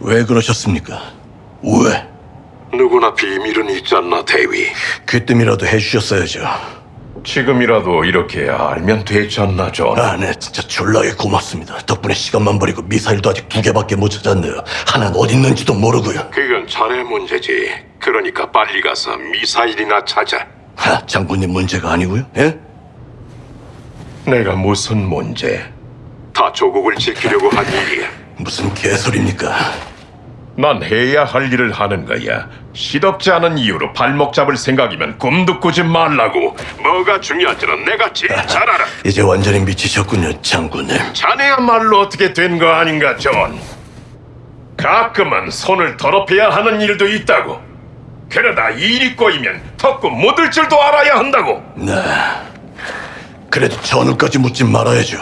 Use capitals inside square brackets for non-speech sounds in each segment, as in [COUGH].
왜 그러셨습니까? 왜? 누구나 비밀은 있지 않나, 대위. 귀뜸이라도 해주셨어야죠. 지금이라도 이렇게 알면 되지 않나, 전. 아, 네, 진짜 졸라게 고맙습니다. 덕분에 시간만 버리고 미사일도 아직 두 개밖에 못 찾았네요. 하나는 어디 있는지도 모르고요. 그건 자네 문제지. 그러니까 빨리 가서 미사일이나 찾아. 하, 장군님 문제가 아니고요. 예? 내가 무슨 문제? 다 조국을 지키려고 한 일이야. 무슨 개소리입니까? 난 해야 할 일을 하는 거야. 시덥지 않은 이유로 발목 잡을 생각이면 꿈도 꾸지 말라고. 뭐가 중요한지는 내가 제일 잘 알아. 이제 완전히 미치셨군요, 장군님. 자네야말로 어떻게 된 거 아닌가, 존. 가끔은 손을 더럽혀야 하는 일도 있다고. 그러다 일이 꼬이면 덮고 묻을 줄도 알아야 한다고. 네. 그래도 전우까지 묻지 말아야죠.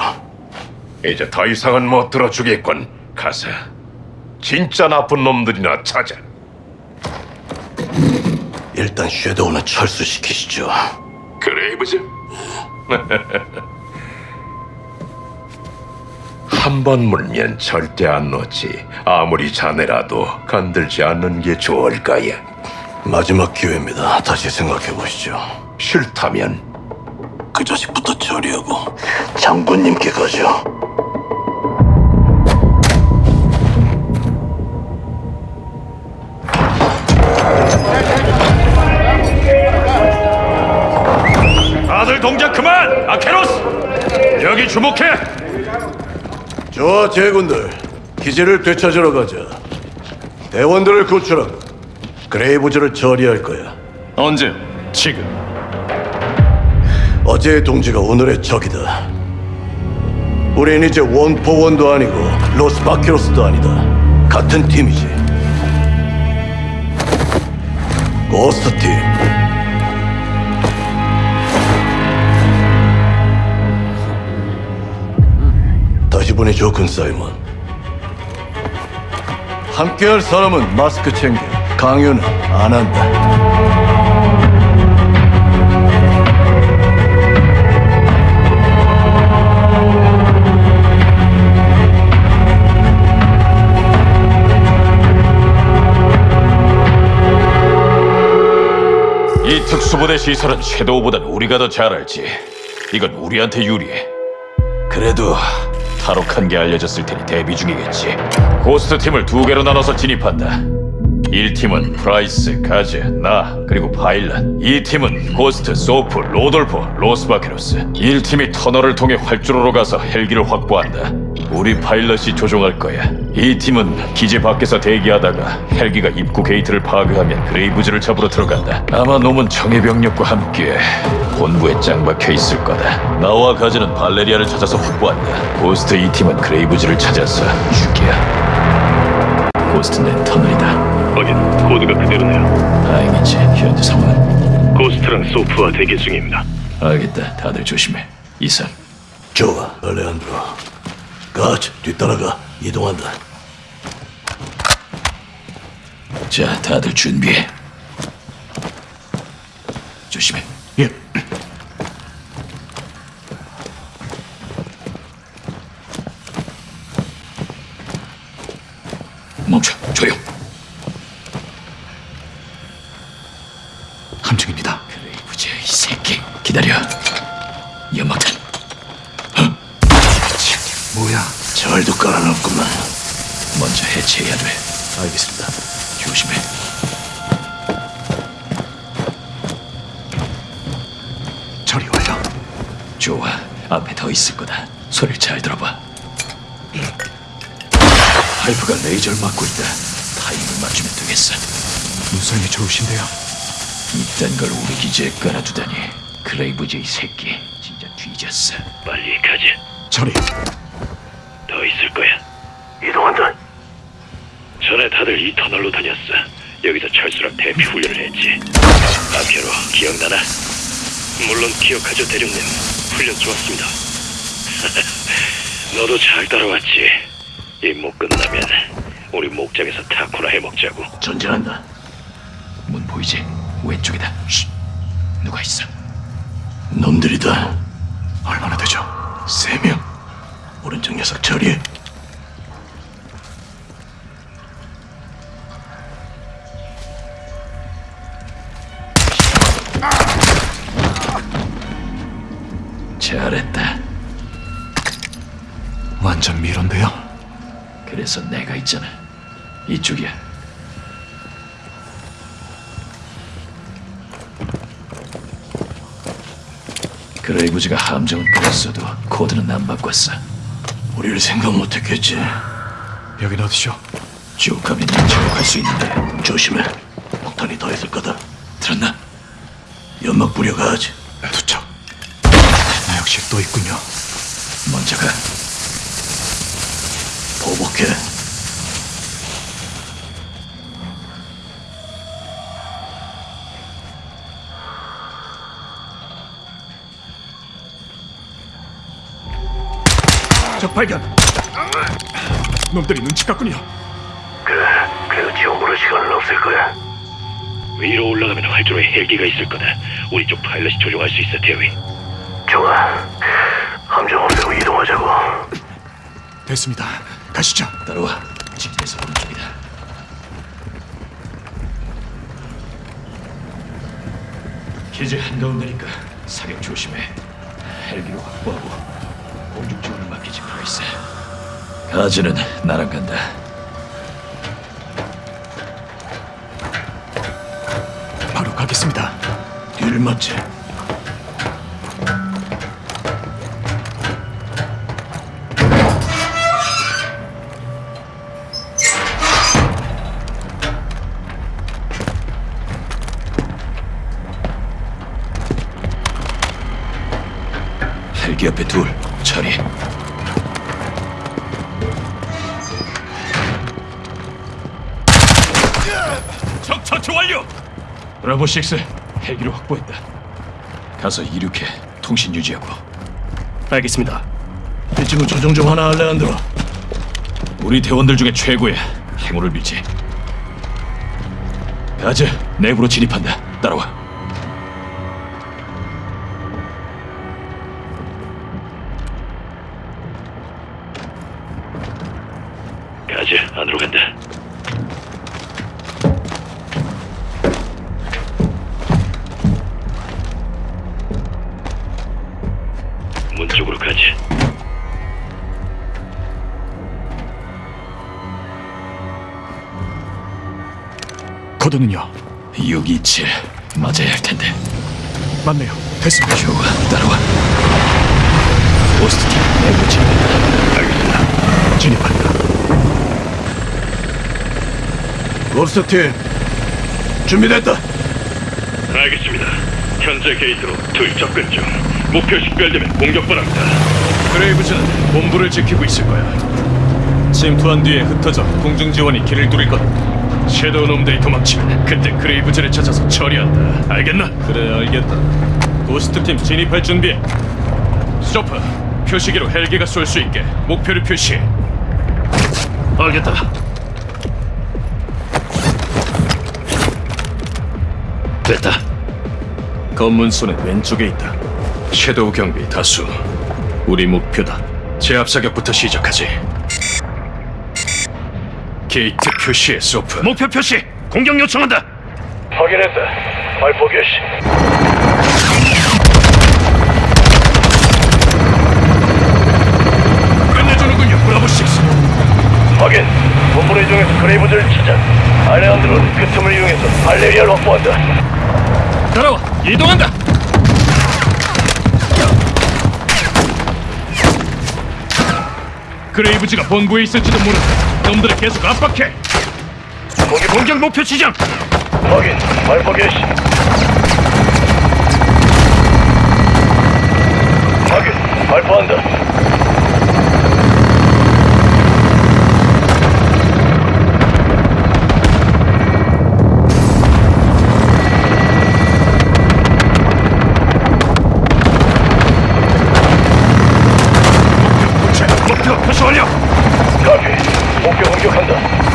이제 더 이상은 못 들어주겠군. 가서 진짜 나쁜 놈들이나 찾아. 일단 섀도우는 철수시키시죠. 그레이브즈? [LAUGHS] 한번 물면 절대 안 놓지. 아무리 자네라도 건들지 않는 게 좋을 거야. 마지막 기회입니다. 다시 생각해 보시죠. 싫다면 그 자식부터 처리하고 장군님께 가죠. 동작 그만! 아케로스! 여기 주목해! 좋아, 제군들. 기지를 되찾으러 가자. 대원들을 구출하고 그레이브즈를 처리할 거야. 언제? 지금. 어제의 동지가 오늘의 적이다. 우린 이제 원포원도 아니고 로스바키로스도 아니다. 같은 팀이지. 고스트 팀. 보니 좋군, 사이먼. 함께할 사람은 마스크 챙겨. 강요는 안 한다. 이 특수부대 시설은 섀도우보단 우리가 더 잘 알지. 이건 우리한테 유리해. 그래도 탈옥한 게 알려졌을 테니 대비 중이겠지. 고스트 팀을 두 개로 나눠서 진입한다. 1팀은 프라이스, 가즈, 나, 그리고 파일럿 2팀은 고스트, 소프, 로돌포, 로스바케로스 1팀이 터널을 통해 활주로로 가서 헬기를 확보한다 우리 파일럿이 조종할 거야 2팀은 기지 밖에서 대기하다가 헬기가 입구 게이트를 파괴하면 그레이브즈를 잡으러 들어간다 아마 놈은 정예병력과 함께 본부에 짱 박혀 있을 거다 나와 가즈는 발레리아를 찾아서 확보한다 고스트 2팀은 그레이브즈를 찾아서 죽여 고스트는 터널이다 확인. 코드가 그대로네요. 다행이지. 현재 상황은 고스트랑 소프와 대기 중입니다. 알겠다. 다들 조심해. 이상. 좋아, 알레한드로. 가즈, 뒤따라가. 이동한다. 자, 다들 준비해. 조심해. 예. 멈춰. 조용. 뭐야? 잘도 깔아놨구만. 먼저 해체해야 돼. 알겠습니다. 조심해. 처리 완료. 좋아. 앞에 더 있을 거다. 소리를 잘 들어봐. 파이프가 레이저를 막고 있다. 타이밍을 맞추면 되겠어. 눈썰미 좋으신데요. 이딴 걸 우리 기지에 깔아두다니. 그레이브즈 이 새끼. 진짜 뒤졌어. 빨리 가지. 처리. 더 있을 거야. 이동한다. 전에 다들 이 터널로 다녔어. 여기서 훈련을 했지. 아케로 기억나나? 물론 기억하죠, 대령님. 훈련 좋았습니다. [LAUGHS] 너도 잘 따라왔지. 임무 끝나면 우리 목장에서 타코나 해먹자고. 전진한다. 문 보이지? 왼쪽이다. 쉿. 누가 있어? 놈들이다. 그레이브즈가 함정은 그랬어도 코드는 안 바꿨어. 우리를 생각 못했겠지. 여긴 어디죠? 지옥하면 저격할 수 있는데 조심해. 폭탄이 더 있을 거다. 들었나? 연막 뿌려가지. 투척. 나 역시 또 있군요. 먼저 가. 보복해. 적 발견. 놈들이 눈치 깠군요. 그래, 그래도 지원부를 시간은 없을 거야. 위로 올라가면 활주로에 헬기가 있을 거다. 우리 쪽 파일럿이 조종할 수 있어, 대위. 좋아. 함정 없애고 이동하자고. 됐습니다. 가시죠. 따라와. 집에서 오른쪽이다. 기지 한가운데니까 사격 조심해. 헬기로 확보하고 공중 지원을 맡기지 프라이스. 가즈는 나랑 간다. 바로 가겠습니다. 뒤를 맡지. 헬기 옆에 둘. 처리. 브라보 6 헬기로 확보했다. 가서 이륙해 통신 유지하고. 알겠습니다. 이 친구 조정 좀 하나 할래 안 들어. 우리 대원들 중에 최고야. 행운을 빌지. 가즈 내부로 진입한다. 따라와. 627 맞아야 할 텐데. 맞네요. 됐습니다. 좋아, 따라와. 포스트팀 내부로 진입한다. 알겠다. 진입한다. 롭스터 팀 준비됐다. 알겠습니다. 현재 게이트로 둘 접근 중. 목표 식별되면 공격 바랍니다. 그레이브즈는 본부를 지키고 있을 거야. 침투한 뒤에 흩어져 공중 지원이 길을 뚫을 거다. 섀도우 놈들이 도망치면 그때 그레이브즈를 찾아서 처리한다. 알겠나? 그래 알겠다. 고스트 팀 진입할 준비해. 소프, 표시기로 헬기가 쏠 수 있게 목표를 표시해. 알겠다. 됐다. 검문소는 왼쪽에 있다. 섀도우 경비 다수. 우리 목표다. 제압 사격부터 시작하지. 게이트 표시해 소프. 목표 표시. 공격 요청한다. 확인했다. 발포 개시. 끝내주는군요. 브라보 6. 확인. 본부를 이용해서 그레이브즈를 찾아. 알레한드로는 그 틈을 이용해서 발레리아를 확보한다. 따라와. 이동한다. 그레이브즈가 본부에 있을지도 모른다. 놈들을 계속 압박해. 거기 공격 목표 지정. 확인. 발포 개시. 확인. 발포한다. 목표 표시 완료. 카피. 목표 공격한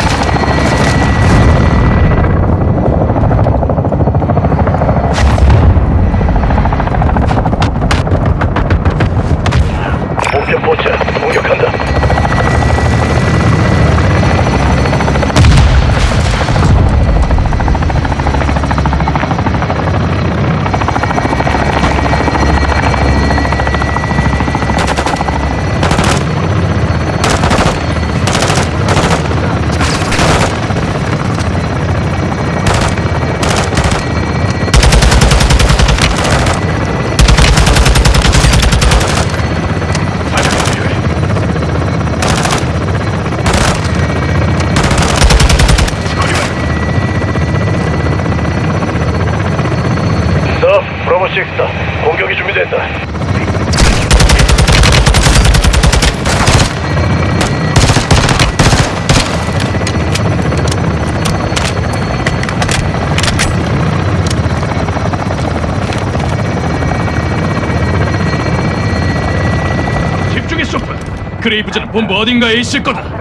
그레이브즈는 본부 어딘가에 있을 거다.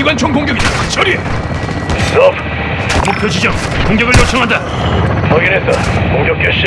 기관총 공격이다. 처리. 스톱. 목표 지점. 공격을 요청한다. 확인했다. 공격 개시.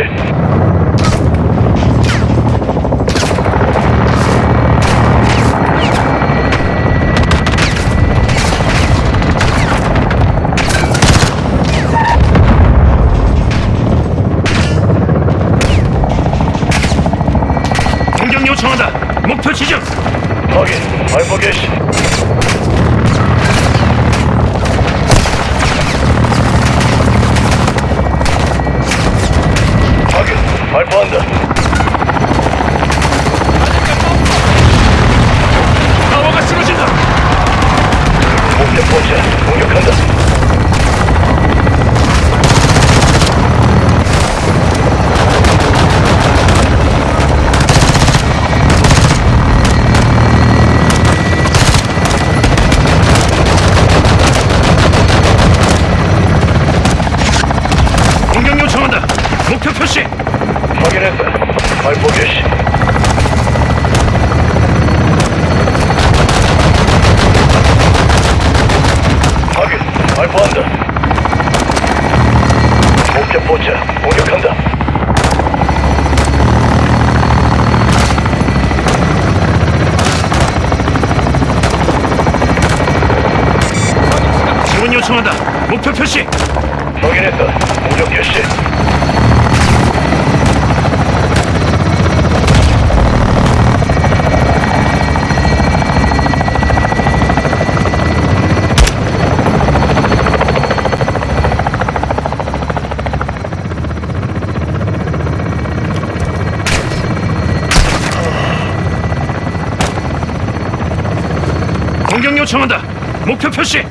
요청한다. 목표 표시.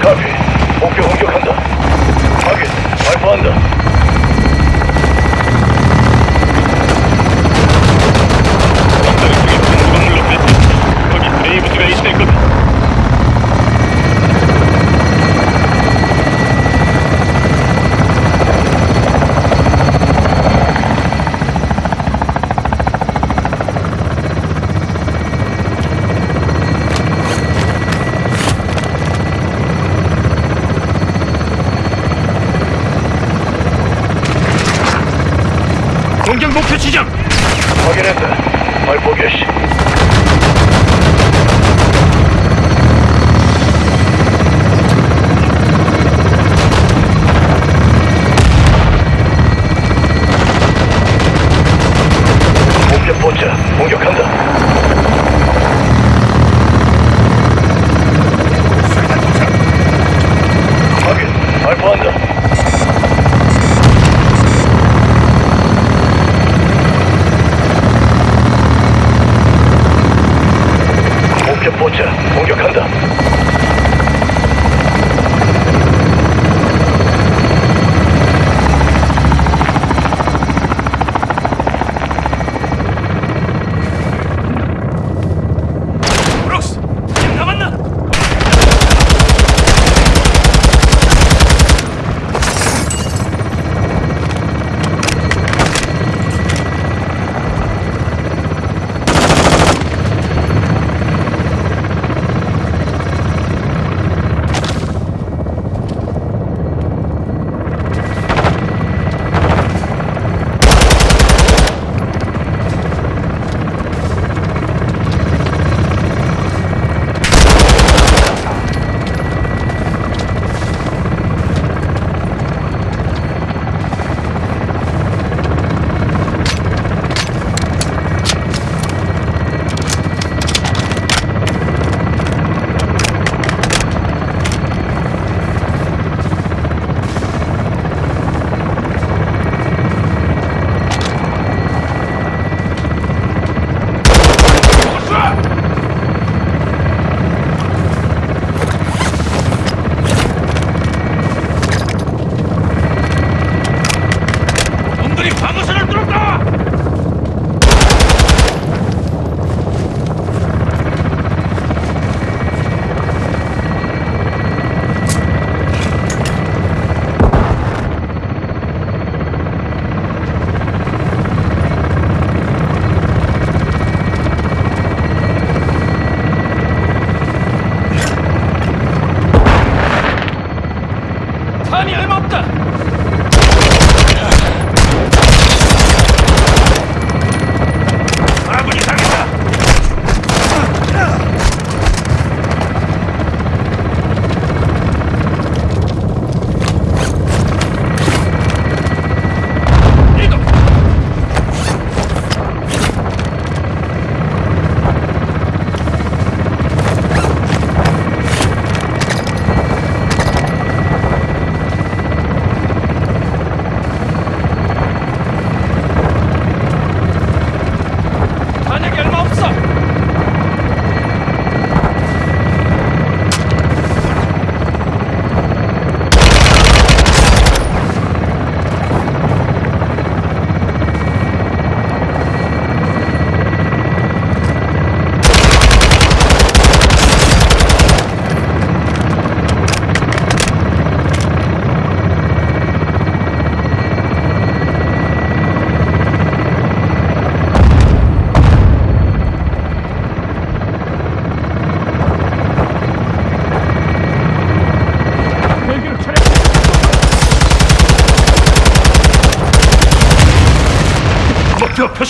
카피. 목표 공격한다.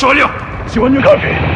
목표 표시 완료!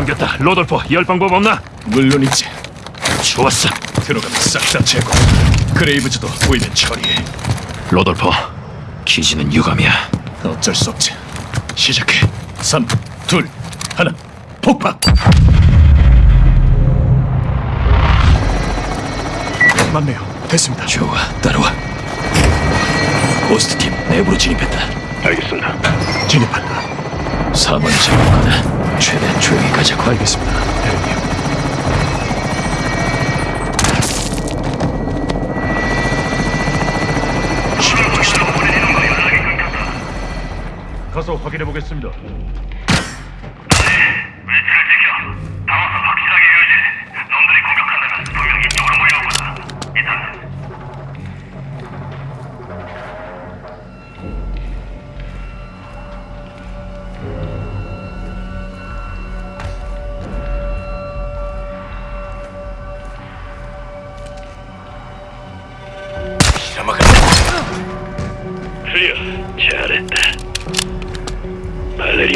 잠겼다. 로돌포, 열 방법 없나? 물론이지. 좋았어. 들어가면 싹 다 제거. 그레이브즈도 보이면 처리해. 로돌포, 기지는 유감이야. 어쩔 수 없지. 시작해. 3, 2, 1, 폭파! 맞네요. 됐습니다. 좋아, 따라와. 고스트팀 내부로 진입했다. 알겠습니다. 진입한다. 사번이 잡았거든. 최대한 조용히 가자고. 알겠습니다. 대령님. 가서 확인해 보겠습니다.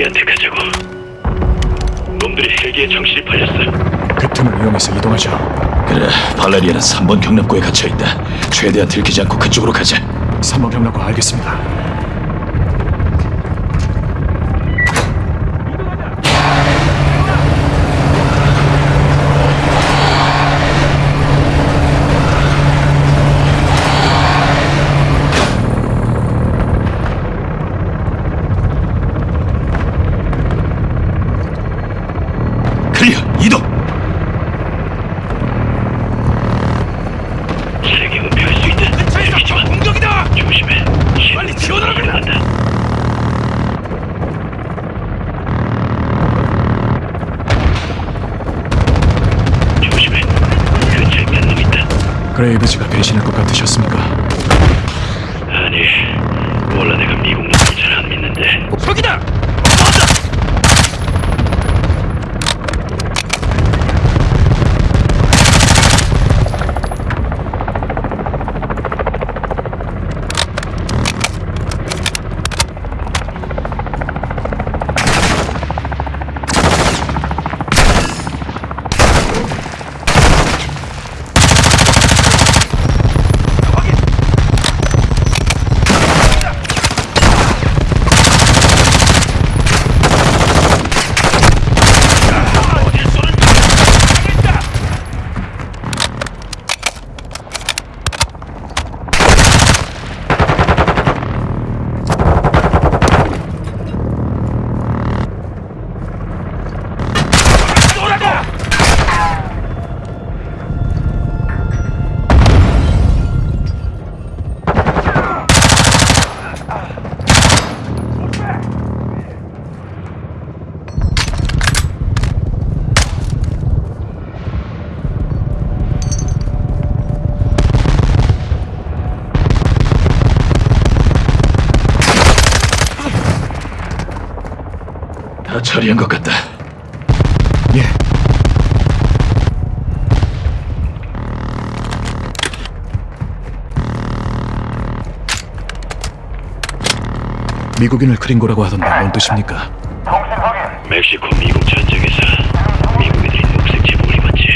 발레리아한테 가자고. 놈들이 헬기에 정신이 팔렸어. 그 틈을 이용해서 이동하죠. 그래, 발레리아는 3번 경납고에 갇혀 있다. 최대한 들키지 않고 그쪽으로 가자. 3번 경락고 알겠습니다. 그레이브즈가 배신할 것 같으셨습니까? 아니, 원래 내가 처리한 것 같다. 예. 미국인을 그린고라고 하던데 뭔 뜻입니까? 멕시코 미국 전쟁에서 미국인들이 녹색 제복을 입었지.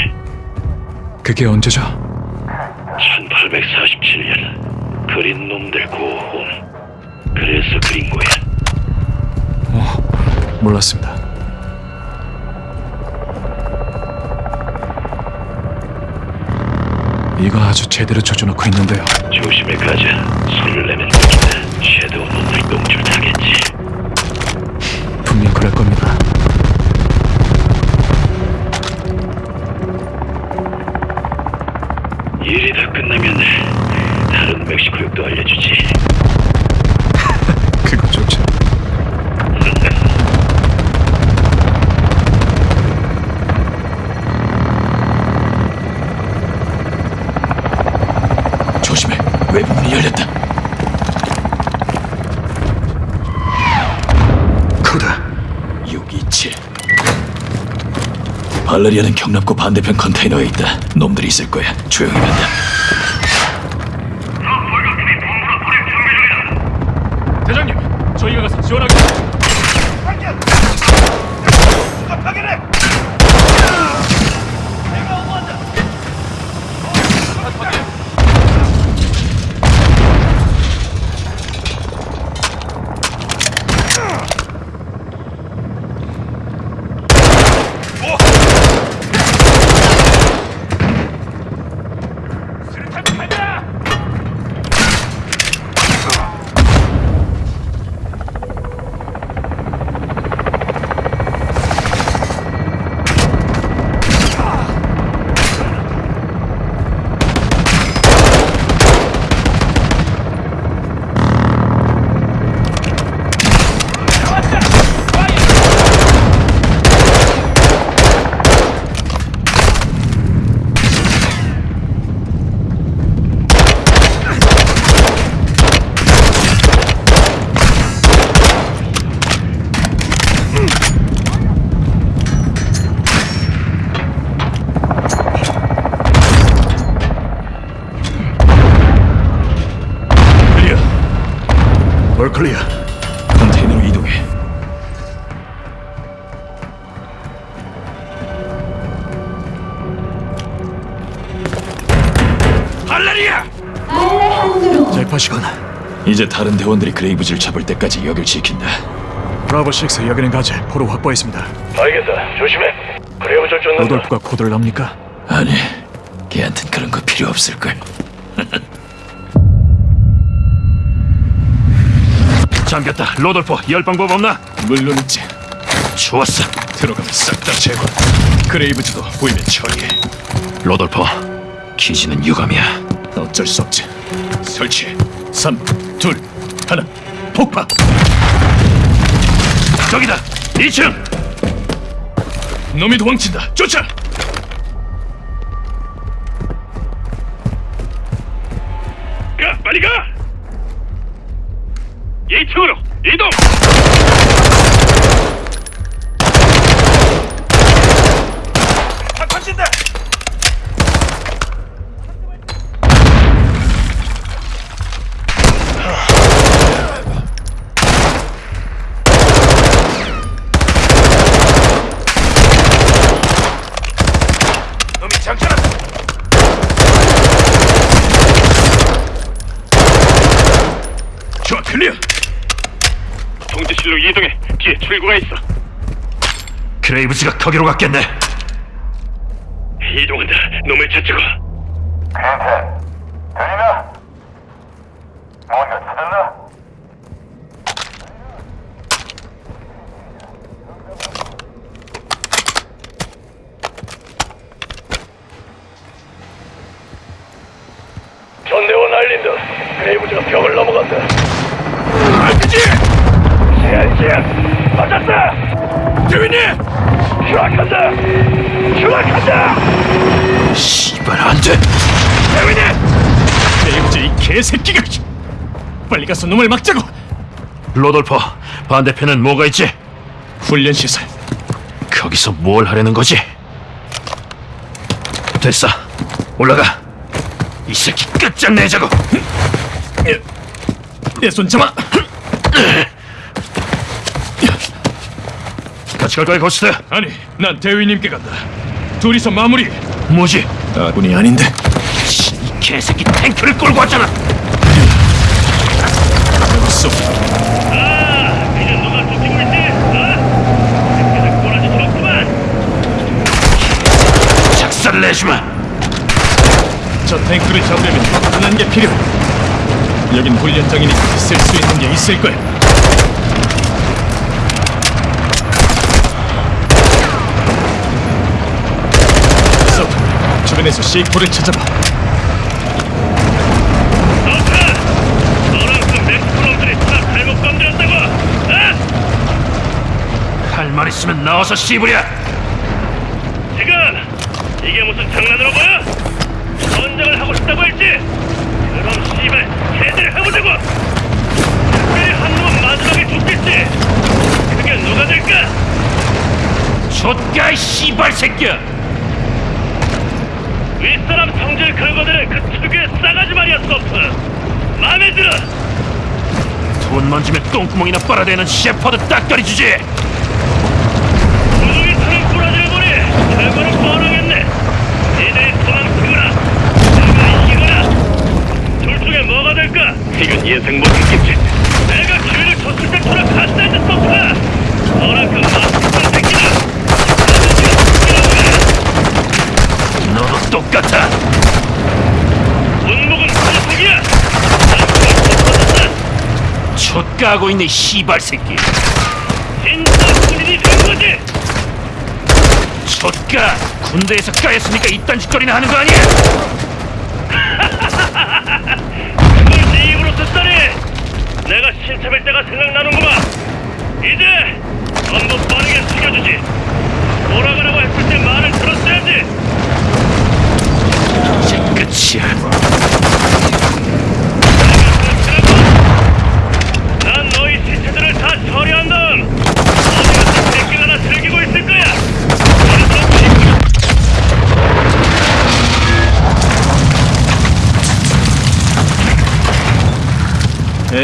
그게 언제죠? 1847년 그린 놈들 고혼. 그래서 그린 거야. 몰랐습니다. 이거 아주 제대로 조져놓고 있는데요. 조심해 가자. 손을 내면 먹힌다. 섀도우 발레리아는 경납고 반대편 컨테이너에 있다. 놈들이 있을 거야. 조용히 간다. 이제 다른 대원들이 그레이브즈를 잡을 때까지 여길 지킨다. 브라보 6 여기는 가즈 포로 확보했습니다. 알겠다. 조심해. 그레이브즈를 쫓는다. 로돌포가 코드를 압니까? 아니, 걔한텐 그런 거 필요 없을걸. [LAUGHS] 잠겼다. 로돌포, 열 방법 없나? 물론 있지. 좋았어. 들어가면 싹 다 제거. 그레이브즈도 보이면 처리해. 로돌포, 기지는 유감이야. 어쩔 수 없지. 설치. 3, 둘, 하나, 폭파! 저기다! 2층! 놈이 도망친다! 쫓아! 가! 빨리 가! 2층으로 이동! 출구가 있어. 그레이브즈가 거기로 갔겠네. 이동한다. 놈을 찾자고. 전대원 알린다. 그레이브즈가 벽을 넘어간다. RPG! CICS 맞았다. 대위님! 추락한다. 추락한다. 씨발 안 돼. 그레이브즈 이 개새끼가! 빨리 가서 놈을 막자고! 로돌포, 반대편엔 뭐가 있지? 훈련 시설. 거기서 뭘 하려는 거지? 됐어. 올라가. 이 새끼 끝장내자고. 내 손 잡아! 같이 갈 거야, 고스트. 아니, 난 대위님께 간다. 둘이서 마무리. 뭐지? 아군이 아닌데. 씨, 이 개새끼 탱크를 끌고 왔잖아. 쏘. 이제 누가 쫓기고 있지? 어? 새끼들 꼬라지 좋구만. 작살을 내주마. 저 탱크를 잡으려면 단한 게 필요해. 여긴 훈련장이니까 쓸 수 있는 게 있을 거야. 서프, 주변에서 C4를 찾아봐. 너가 너랑 그 멕시코놈들이 다 잘못 건드렸다고. 어? 있으면 나와서 씨부려. 지금 이게 무슨 장난으로 보여? 전쟁을 하고 싶다고 했지? 그럼 씨발 제대로 해보자고. 특별히 한 놈은 마지막에 죽겠지. 그게 누가 될까? 좆가 이 씨발 새끼야. 윗사람 성질 긁어대는 그 특유의 싸가지 말이야 서프. 마음에 들어. 돈 만지면 똥구멍이나 빨아대는 셰퍼드 딱다리 주지. 구덩이 타는 꼬라지를 보니 결과는 뻔하겠네. 니들이 도망치거나 내가 이기거나 둘 중에 뭐가 될까? 이건 예상 못했겠지. 내가 기회를 줬을 때처럼 갔다지 서프가. 너랑 그 마스터 새끼는 너도 똑같아. 운목은 소속이야. 난 그걸 못 좆가하고 있네 이 씨발 새끼. 좆가 군대에서 까였으니까 이딴 짓거리나 하는 거 아니야? 그걸 네 입으로 듣다니? 내가 신참일 때가 생각나는구만. 이제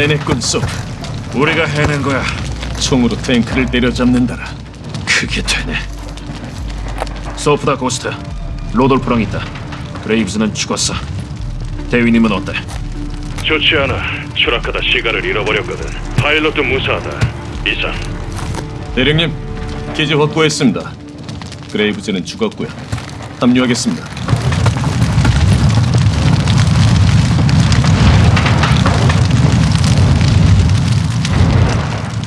해냈군 소프. 우리가 해낸 거야. 총으로 탱크를 때려잡는다라. 그게 되네. 소프다 고스트. 로돌포랑 있다. 그레이브스는 죽었어. 대위님은 어때? 좋지 않아 추락하다 시가를 잃어버렸거든 파일럿도 무사하다 이상 대령님, 기지 확보했습니다. 그레이브즈는 죽었고요. 합류하겠습니다.